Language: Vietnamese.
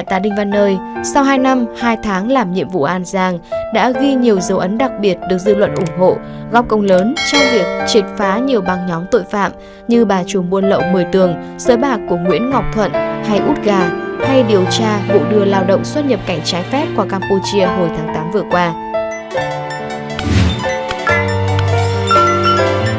Đại tá Đinh Văn Nơi, sau 2 năm, 2 tháng làm nhiệm vụ An Giang, đã ghi nhiều dấu ấn đặc biệt được dư luận ủng hộ, góp công lớn trong việc triệt phá nhiều băng nhóm tội phạm như bà trùm buôn lậu 10 tường, sới bạc của Nguyễn Ngọc Thuận hay út gà, hay điều tra vụ đưa lao động xuất nhập cảnh trái phép qua Campuchia hồi tháng 8 vừa qua.